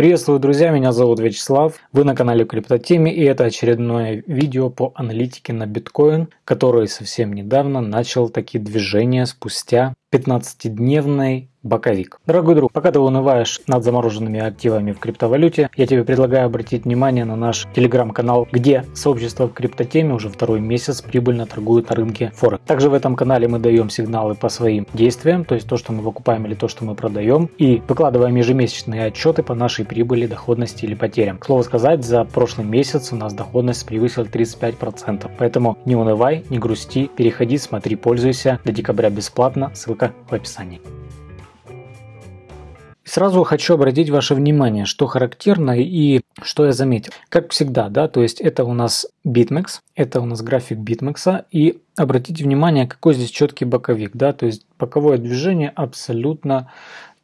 Приветствую, друзья, меня зовут Вячеслав, вы на канале Криптотеме и это очередное видео по аналитике на биткоин, который совсем недавно начал такие движения спустя 15-дневной боковик. Дорогой друг, пока ты унываешь над замороженными активами в криптовалюте, я тебе предлагаю обратить внимание на наш телеграм-канал, где сообщество в криптотеме уже второй месяц прибыльно торгует на рынке Форекс. Также в этом канале мы даем сигналы по своим действиям, то есть то, что мы выкупаем или то, что мы продаем, и выкладываем ежемесячные отчеты по нашей прибыли, доходности или потерям. К слову сказать, за прошлый месяц у нас доходность превысила 35%, поэтому не унывай, не грусти, переходи, смотри, пользуйся. До декабря бесплатно, ссылка в описании. Сразу хочу обратить ваше внимание, что характерно и что я заметил. Как всегда, да, то есть это у нас BitMEX, это у нас график BitMEX, и обратите внимание, какой здесь четкий боковик, да, то есть боковое движение абсолютно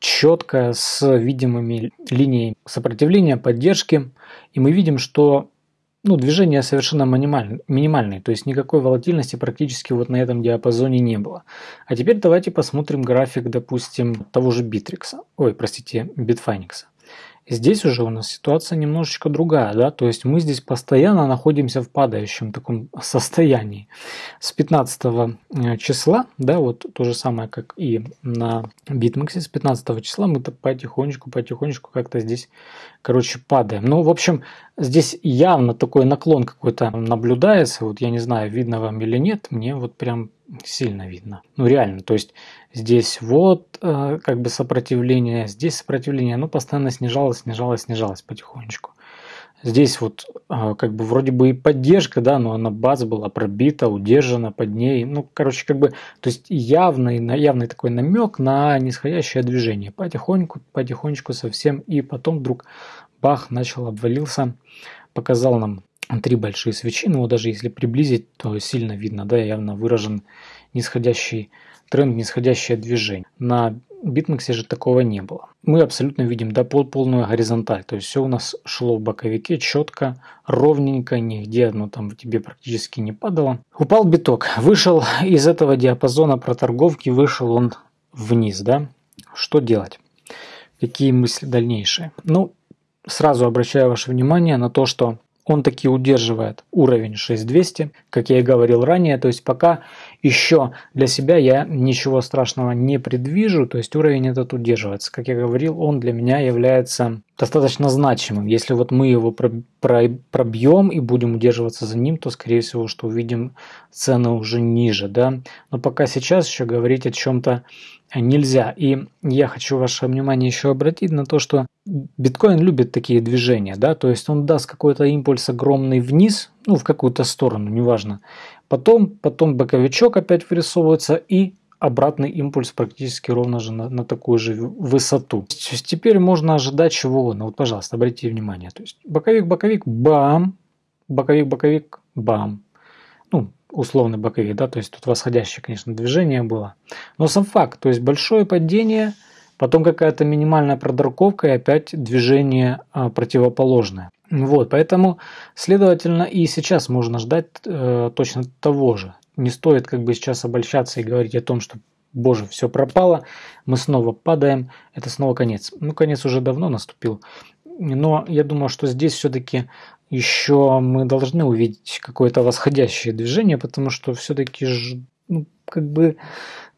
четкое с видимыми линиями сопротивления, поддержки, и мы видим, что ну, движение совершенно минимальное, минимальное, то есть никакой волатильности практически вот на этом диапазоне не было. А теперь давайте посмотрим график, допустим, того же Bittrex, ой, простите, Bitfinex. Здесь уже у нас ситуация немножечко другая, да, то есть мы здесь постоянно находимся в падающем таком состоянии. С 15 э, числа, да, вот то же самое, как и на BitMEX, с 15 числа мы потихонечку, потихонечку как-то здесь, короче, падаем. Ну, в общем, здесь явно такой наклон какой-то наблюдается, вот я не знаю, видно вам или нет, мне вот прям сильно видно. Ну реально, то есть здесь вот э, как бы сопротивление, здесь сопротивление, ну постоянно снижалось, снижалось, снижалось потихонечку. Здесь вот э, как бы вроде бы и поддержка, да, но она база была пробита, удержана под ней. Ну, короче, как бы, то есть явный, явный такой намек на нисходящее движение. Потихоньку, потихонечку совсем. И потом вдруг бах, начал обвалился, показал нам три большие свечи, но даже если приблизить, то сильно видно, да, явно выражен нисходящий тренд, нисходящее движение. На битмаксе же такого не было. Мы абсолютно видим да, пол, полную горизонталь, то есть все у нас шло в боковике четко, ровненько, нигде оно там тебе практически не падало. Упал биток, вышел из этого диапазона проторговки, вышел он вниз, да. Что делать? Какие мысли дальнейшие? Ну, сразу обращаю ваше внимание на то, что он таки удерживает уровень 6200, как я и говорил ранее, то есть пока еще для себя я ничего страшного не предвижу, то есть уровень этот удерживается. Как я говорил, он для меня является достаточно значимым. Если вот мы его пробьем и будем удерживаться за ним, то скорее всего, что увидим цены уже ниже, да. Но пока сейчас еще говорить о чем-то нельзя. И я хочу ваше внимание еще обратить на то, что биткоин любит такие движения, да, то есть он даст какой-то импульс огромный вниз, ну, в какую-то сторону, неважно. Потом, потом боковичок опять вырисовывается и обратный импульс практически ровно же на, на такую же высоту. То есть теперь можно ожидать чего угодно. Вот, пожалуйста, обратите внимание. То есть боковик, боковик, бам, боковик, боковик, бам. Ну, условный боковик, да, то есть тут восходящее, конечно, движение было. Но сам факт, то есть большое падение, потом какая-то минимальная продорковка и опять движение а, противоположное. Вот, поэтому, следовательно, и сейчас можно ждать э, точно того же. Не стоит как бы сейчас обольщаться и говорить о том, что боже, все пропало, мы снова падаем, это снова конец. Ну, конец уже давно наступил. Но я думаю, что здесь все-таки еще мы должны увидеть какое-то восходящее движение, потому что все-таки ну, как бы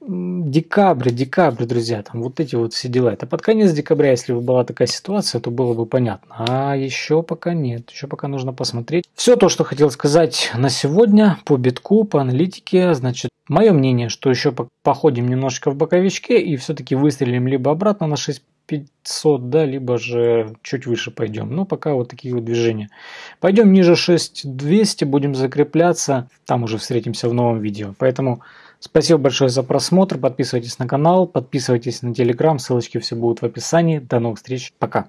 декабрь, декабрь, друзья, там вот эти вот все дела. Это под конец декабря, если бы была такая ситуация, то было бы понятно. А еще пока нет, еще пока нужно посмотреть. Все то, что хотел сказать на сегодня по битку, по аналитике, значит, мое мнение, что еще походим немножко в боковичке и все-таки выстрелим либо обратно на 6 500, да, либо же чуть выше пойдем. Но пока вот такие вот движения. Пойдем ниже 6200, будем закрепляться. Там уже встретимся в новом видео. Поэтому спасибо большое за просмотр. Подписывайтесь на канал, подписывайтесь на телеграм. Ссылочки все будут в описании. До новых встреч. Пока.